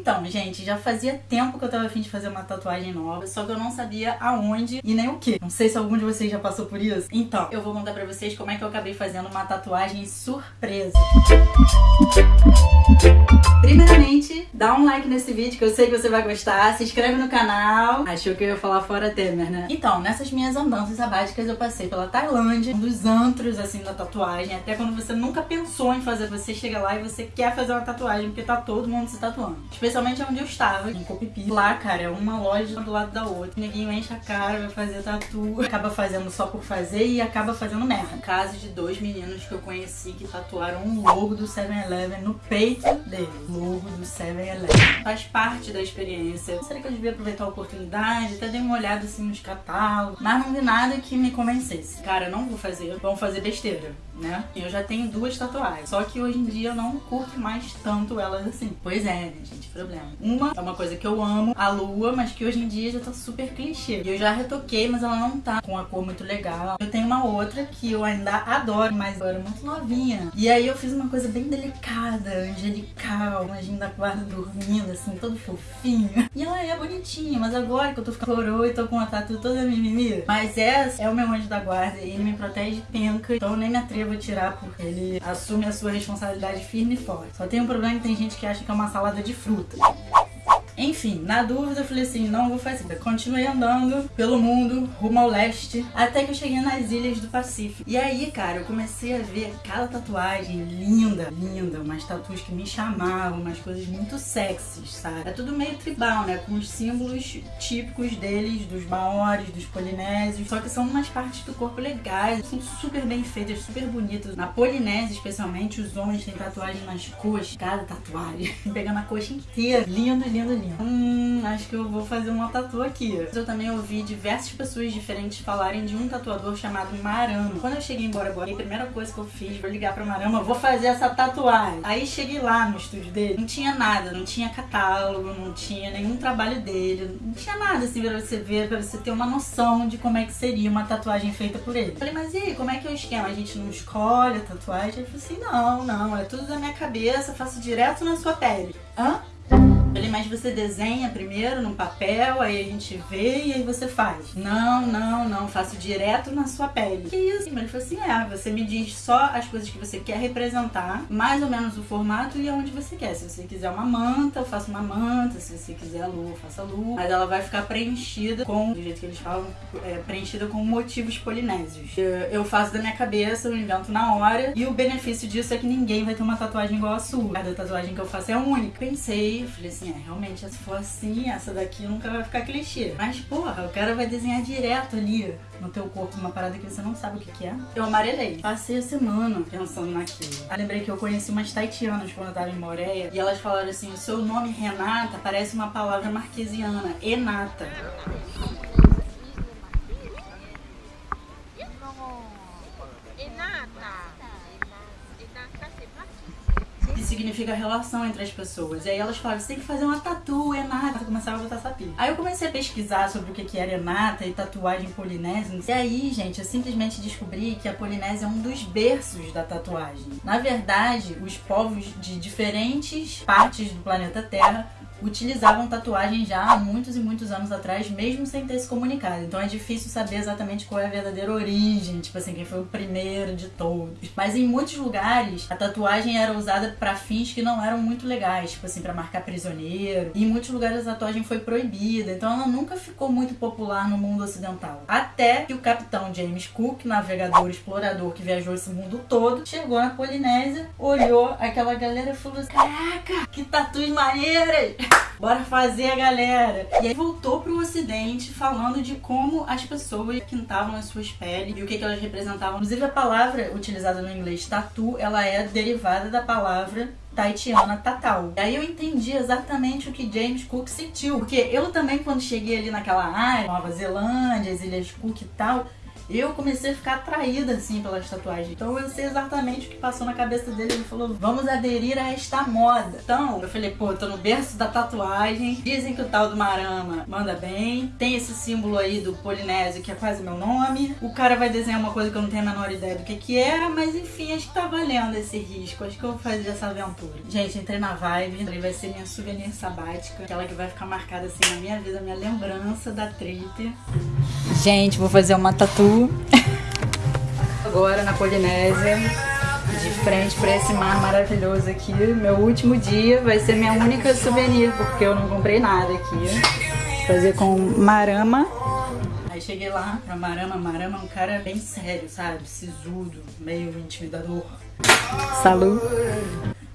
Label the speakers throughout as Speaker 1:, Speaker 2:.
Speaker 1: Então, gente, já fazia tempo que eu tava afim de fazer uma tatuagem nova, só que eu não sabia aonde e nem o que. Não sei se algum de vocês já passou por isso. Então, eu vou contar pra vocês como é que eu acabei fazendo uma tatuagem surpresa. Primeiramente, dá um like nesse vídeo que eu sei que você vai gostar, se inscreve no canal. Achou que eu ia falar fora Temer, né? Então, nessas minhas andanças sabáticas eu passei pela Tailândia, um dos antros assim da tatuagem, até quando você nunca pensou em fazer, você chega lá e você quer fazer uma tatuagem porque tá todo mundo se tatuando. Especialmente onde eu estava, em Copipi. Lá, cara, é uma loja do lado da outra. O neguinho enche a cara, vai fazer tatu, acaba fazendo só por fazer e acaba fazendo merda. Caso de dois meninos que eu conheci que tatuaram um logo do 7-Eleven no peito dele. Logo do 7-Eleven. Faz parte da experiência. Será que eu devia aproveitar a oportunidade? Até dei uma olhada assim nos catálogos, mas não vi nada que me convencesse. Cara, não vou fazer, vamos fazer besteira né? Eu já tenho duas tatuagens, só que hoje em dia eu não curto mais tanto elas assim. Pois é, gente? Problema. Uma é uma coisa que eu amo, a lua, mas que hoje em dia já tá super clichê. Eu já retoquei, mas ela não tá com a cor muito legal. Eu tenho uma outra que eu ainda adoro, mas eu era muito novinha. E aí eu fiz uma coisa bem delicada, angelical, imagina da guarda dormindo, assim, todo fofinho. E ela é bonitinha, mas agora que eu tô ficando coroa e tô com a tatu toda mimimi. Mas essa é o meu anjo da guarda e ele me protege penca, então eu nem me atrevo vou tirar porque ele assume a sua responsabilidade firme e forte. Só tem um problema que tem gente que acha que é uma salada de fruta. Enfim, na dúvida eu falei assim, não vou fazer. Continuei andando pelo mundo, rumo ao leste, até que eu cheguei nas ilhas do Pacífico. E aí, cara, eu comecei a ver cada tatuagem linda, linda, umas tatuas que me chamavam, umas coisas muito sexys, sabe? É tudo meio tribal, né? Com os símbolos típicos deles, dos maores, dos polinésios, só que são umas partes do corpo legais, são super bem feitas, super bonitas. Na Polinésia, especialmente, os homens têm tatuagem nas coxas, cada tatuagem, pegando a coxa inteira. Lindo, lindo, lindo. Hum, acho que eu vou fazer uma tatu aqui. Eu também ouvi diversas pessoas diferentes falarem de um tatuador chamado Marama. Quando eu cheguei embora agora, a primeira coisa que eu fiz foi ligar pra Marama, vou fazer essa tatuagem. Aí cheguei lá no estúdio dele, não tinha nada, não tinha catálogo, não tinha nenhum trabalho dele, não tinha nada assim pra você ver, pra você ter uma noção de como é que seria uma tatuagem feita por ele. Falei, mas e aí, como é que é o esquema? A gente não escolhe a tatuagem? Ele falou assim, não, não, é tudo da minha cabeça, faço direto na sua pele. Hã? Mas você desenha primeiro no papel, aí a gente vê e aí você faz. Não, não, não, faço direto na sua pele. Que isso? Ele falou assim, é, você me diz só as coisas que você quer representar, mais ou menos o formato e aonde você quer. Se você quiser uma manta, eu faço uma manta. Se você quiser a lua, eu faço a lua. Mas ela vai ficar preenchida com, do jeito que eles falam, é, preenchida com motivos polinésios. Eu, eu faço da minha cabeça, eu invento na hora. E o benefício disso é que ninguém vai ter uma tatuagem igual a sua. Cada tatuagem que eu faço é única. Pensei, falei assim, é, realmente, se for assim, essa daqui nunca vai ficar clichê. Mas, porra, o cara vai desenhar direto ali no teu corpo uma parada que você não sabe o que, é. Eu amarelei. Passei a semana pensando naquilo. Lembrei que eu conheci umas taitianas quando eu tava em Moreia e elas falaram assim, o seu nome Renata parece uma palavra marquesiana, enata. Significa relação entre as pessoas. E aí elas falaram, você tem que fazer uma tatu, Enata. Começava a botar sapinho. Aí eu comecei a pesquisar sobre o que era Enata e tatuagem polinésia. E aí, gente, eu simplesmente descobri que a Polinésia é um dos berços da tatuagem. Na verdade, os povos de diferentes partes do planeta Terra utilizavam tatuagem já há muitos e muitos anos atrás, mesmo sem ter se comunicado. Então é difícil saber exatamente qual é a verdadeira origem, tipo assim, quem foi o primeiro de todos. Mas em muitos lugares, a tatuagem era usada para fins que não eram muito legais, tipo assim, para marcar prisioneiro. E em muitos lugares a tatuagem foi proibida, então ela nunca ficou muito popular no mundo ocidental. Até que o capitão James Cook, navegador explorador que viajou esse mundo todo, chegou na Polinésia, olhou aquela galera e falou: assim, Caraca, que tatuas maneiras! Bora fazer, galera! E aí voltou pro ocidente falando de como as pessoas pintavam as suas peles e o que, que elas representavam. Inclusive a palavra utilizada no inglês tatu, ela é derivada da palavra taitiana tatal. E aí eu entendi exatamente o que James Cook sentiu, porque eu também quando cheguei ali naquela área, Nova Zelândia, as Ilhas Cook e tal, Eu comecei a ficar atraída, assim, pelas tatuagens. Então eu sei exatamente o que passou na cabeça dele. Ele falou, vamos aderir a esta moda. Então, eu falei, pô, tô no berço da tatuagem. Dizem que o tal do Marama manda bem. Tem esse símbolo aí do Polinésio, que é quase meu nome. O cara vai desenhar uma coisa que eu não tenho a menor ideia do que que era, mas enfim, acho que tá valendo esse risco. Acho que eu vou fazer essa aventura. Gente, entrei na vibe. Ele vai ser minha souvenir sabática. Aquela que vai ficar marcada assim na minha vida, minha lembrança da trip. Gente, vou fazer uma tatu. Agora na Polinésia de frente para esse mar maravilhoso aqui. Meu último dia vai ser minha única souvenir, porque eu não comprei nada aqui. Fazer com marama. Aí cheguei lá pra Marama. Marama é um cara bem sério, sabe? Sisudo, meio intimidador. Salu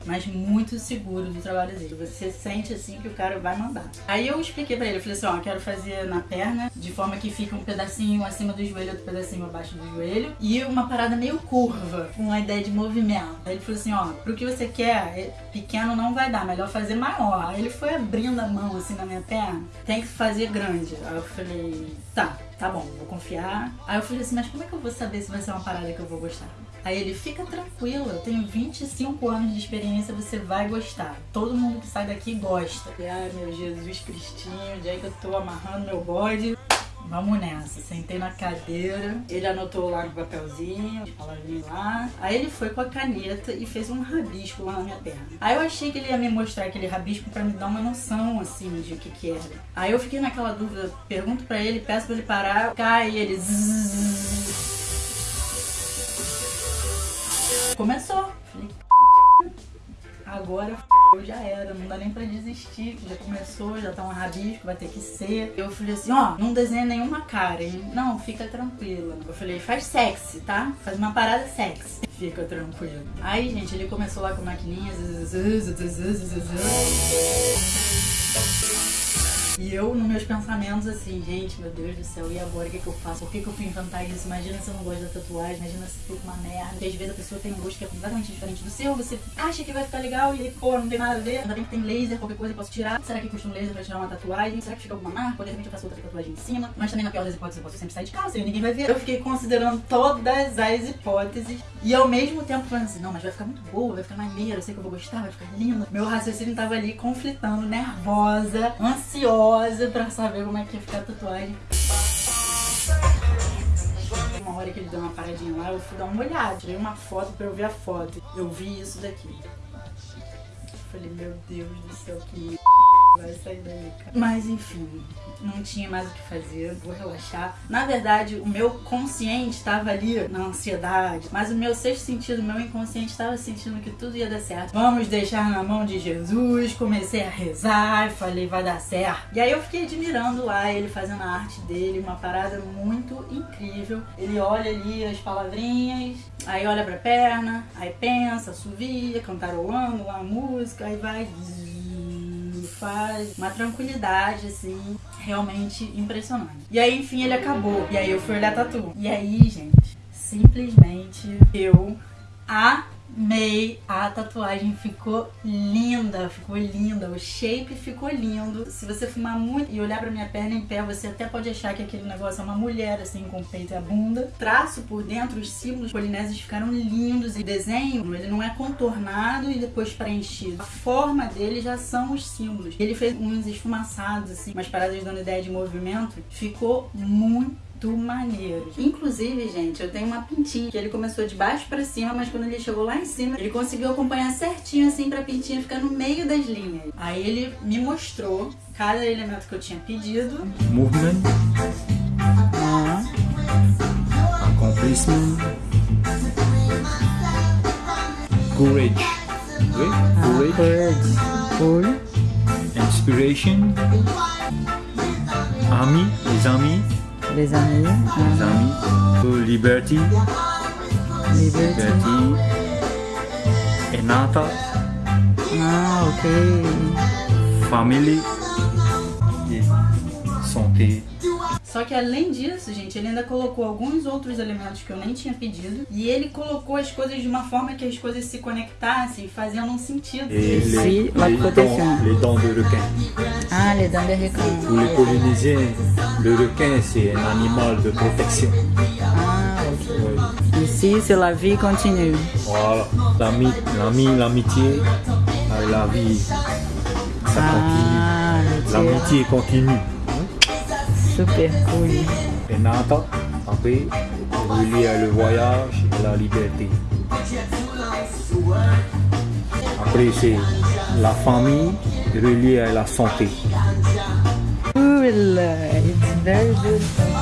Speaker 1: mas muito seguro do trabalho dele. Você sente assim que o cara vai mandar. Aí eu expliquei pra ele, eu falei assim, ó, quero fazer na perna, de forma que fica um pedacinho acima do joelho, outro pedacinho abaixo do joelho, e uma parada meio curva, com a ideia de movimento. Aí ele falou assim, ó, pro que você quer, é, pequeno não vai dar, melhor fazer maior. Aí ele foi abrindo a mão assim na minha perna, tem que fazer grande. Aí eu falei, tá, tá bom, vou confiar. Aí eu falei assim, mas como é que eu vou saber se vai ser uma parada que eu vou gostar? Aí ele, fica tranquilo, eu tenho 25 anos de experiência, você vai gostar. Todo mundo que sai daqui gosta. E, ai meu Jesus Cristinho, onde é que eu tô amarrando meu bode? Vamos nessa. Sentei na cadeira, ele anotou lá no papelzinho, as palavrinhas lá. Aí ele foi com a caneta e fez um rabisco lá na minha perna. Aí eu achei que ele ia me mostrar aquele rabisco pra me dar uma noção, assim, de o que que era. Aí eu fiquei naquela dúvida, pergunto pra ele, peço pra ele parar, cai ele... Começou. Falei, agora já era, não dá nem pra desistir, já começou, já tá um rabisco, vai ter que ser. Eu falei assim, ó, não desenha nenhuma cara, hein? Não, fica tranquila. Eu falei, faz sexy, tá? Faz uma parada sexy. Fica tranquilo. Aí, gente, ele começou lá com maquininhas. E eu, nos meus pensamentos, assim, gente, meu Deus do céu, e agora o que, que eu faço? Por que, que eu fui inventar isso? Imagina se eu não gosto da tatuagem, imagina se fica uma merda. Porque às vezes a pessoa tem um gosto que é completamente diferente do seu, você acha que vai ficar legal e pô, não tem nada a ver. Ainda bem que tem laser, qualquer coisa eu posso tirar. Será que custa um laser pra tirar uma tatuagem? Será que fica alguma marca? De repente eu faço outra tatuagem em cima? Mas também na pior das hipóteses eu posso sempre sair de casa e ninguém vai ver. Eu fiquei considerando todas as hipóteses e ao mesmo tempo falando assim, não, mas vai ficar muito boa, vai ficar maneiro, eu sei que eu vou gostar, vai ficar lindo. Meu raciocínio tava ali conflitando, nervosa, ansiosa pra saber saber como é que ia ficar a tatuagem. Uma hora que ele deu uma paradinha lá, eu fui dar uma olhada, tirei uma foto pra eu ver a foto. Eu vi isso daqui. Falei, meu Deus do céu, que vai sair daí, cara. Mas enfim, não tinha mais o que fazer, vou relaxar. Na verdade, o meu consciente estava ali na ansiedade, mas o meu sexto sentido, o meu inconsciente estava sentindo que tudo ia dar certo. Vamos deixar na mão de Jesus. Comecei a rezar, falei, vai dar certo. E aí eu fiquei admirando lá ele fazendo a arte dele, uma parada muito incrível. Ele olha ali as palavrinhas, aí olha pra perna, aí pensa, assovia, cantarolando lá a música, aí vai faz uma tranquilidade, assim, realmente impressionante. E aí, enfim, ele acabou. E aí eu fui olhar tatu. E aí, gente, simplesmente eu a Amei, a tatuagem ficou linda, ficou linda, o shape ficou lindo. Se você fumar muito e olhar pra minha perna em pé, você até pode achar que aquele negócio é uma mulher, assim, com o peito e a bunda. Traço por dentro, os símbolos polinésios ficaram lindos e o desenho, ele não é contornado e depois preenchido. A forma dele já são os símbolos. Ele fez uns esfumaçados, assim, umas paradas dando ideia de movimento. Ficou muito muito maneiro. Inclusive, gente, eu tenho uma pintinha que ele começou de baixo pra cima, mas quando ele chegou lá em cima, ele conseguiu acompanhar certinho assim pra pintinha ficar no meio das linhas. Aí ele me mostrou cada elemento que eu tinha pedido.
Speaker 2: Movement. Accomplishment. Courage.
Speaker 1: Courage.
Speaker 2: Courage. Inspiration. Ami, les amis.
Speaker 1: Les amis.
Speaker 2: Les amis. Liberty.
Speaker 1: Liberty.
Speaker 2: Liberty. Enata.
Speaker 1: Ah, ok.
Speaker 2: Family. Santé.
Speaker 1: Só que além disso, gente, ele ainda colocou alguns outros elementos que eu nem tinha pedido. E ele colocou as coisas de uma forma que as coisas se conectassem, fazendo um sentido.
Speaker 2: Et les,
Speaker 1: Si, la protection.
Speaker 2: les dents de requin.
Speaker 1: Ah, les dents de requin.
Speaker 2: Pour les Polynésiens, le requin c'est un animal de protection.
Speaker 1: Ah, Ici, c'est la vie continue.
Speaker 2: Voilà. L'ami, l'ami, l'amitié, euh, la vie, ça
Speaker 1: Ah,
Speaker 2: continue. L'amitié continue.
Speaker 1: Super.
Speaker 2: Et Nata, après, relié à le voyage et la liberté. Après, c'est la famille reliée à la santé.
Speaker 1: Cool. It's very beautiful.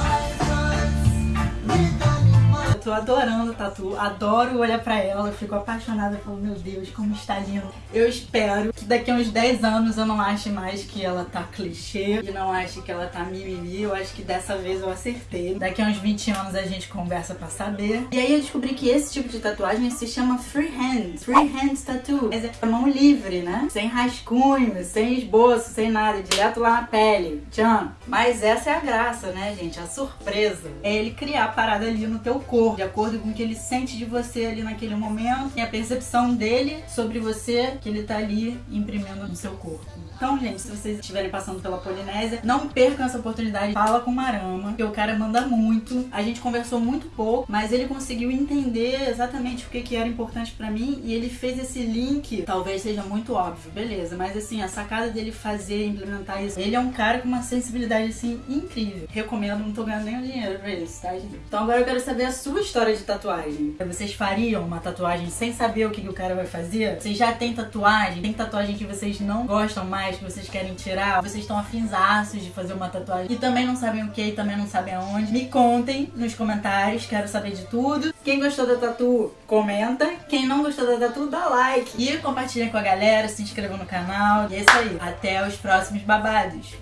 Speaker 1: Adorando a Tatu, adoro olhar pra ela, fico apaixonada, falo, meu Deus, como está lindo. Eu espero que daqui a uns 10 anos eu não ache mais que ela tá clichê, e não ache que ela tá mimimi, eu acho que dessa vez eu acertei. Daqui a uns 20 anos a gente conversa pra saber. E aí eu descobri que esse tipo de tatuagem se chama freehand, freehand tattoo. Mas é mão livre, né? Sem rascunho, sem esboço, sem nada, direto lá na pele. Tchan. Mas essa é a graça, né, gente? A surpresa. É ele criar a parada ali no teu corpo, de acordo com o que ele sente de você ali naquele momento e a percepção dele sobre você que ele tá ali imprimindo no seu corpo. Então, gente, se vocês estiverem passando pela Polinésia, não percam essa oportunidade. Fala com o Marama, porque o cara manda muito. A gente conversou muito pouco, mas ele conseguiu entender exatamente o que, que era importante pra mim e ele fez esse link. Talvez seja muito óbvio, beleza, mas assim, a sacada dele fazer, implementar isso. Ele é um cara com uma sensibilidade assim incrível. Recomendo, não tô ganhando nenhum dinheiro pra isso, tá, gente? Então agora eu quero saber a sua história de tatuagem. Vocês fariam uma tatuagem sem saber o que, que o cara vai fazer? Vocês já têm tatuagem? Tem tatuagem que vocês não gostam mais, que vocês querem tirar? Vocês estão afinzaços de fazer uma tatuagem e também não sabem o que e também não sabem aonde? Me contem nos comentários, quero saber de tudo. Quem gostou da tatu, comenta. Quem não gostou da tatu, dá like. E compartilha com a galera, se inscreva no canal. E é isso aí. Até os próximos babados.